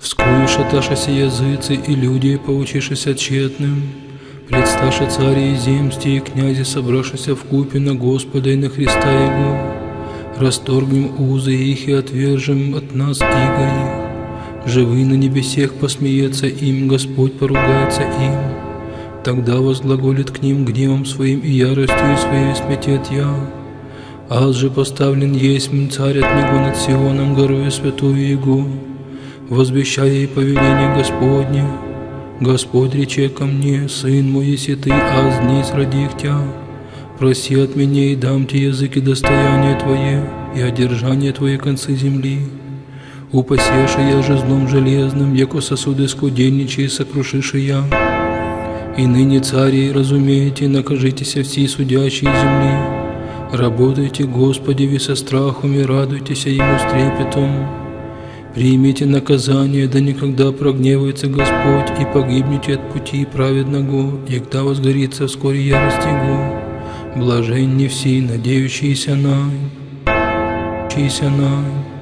Вскую шаташася языцы и люди, поучишися тщетным, Предсташа цари и земсти и князи, собравшися в купе на Господа и на Христа Его, Расторгнем узы их и отвержем от нас иго их. Живы на небесех посмеется им, Господь поругается им. Тогда возглаголит к ним гневом своим и яростью своей сметет я. Аз же поставлен есть царь от него над Сионом, горою святую Его возвещая и повеление Господне. Господь рече ко мне, Сын мой, если ты, аз днесь родих тя, проси от меня и дам тебе языки достояния Твое и одержание Твое концы земли. Упасеша я же злом железным, яко сосуды скудельничай, сокрушиши я. И ныне, цари, разумеете, накажитесь все судящие земли. Работайте, Господи, ви со страхом и радуйтесь Ему с трепетом. Примите наказание, да никогда прогневается Господь, и погибнете от пути праведного, и когда возгорится вскоре ярость Его. Блаженни все, надеющиеся на, надеющиеся на.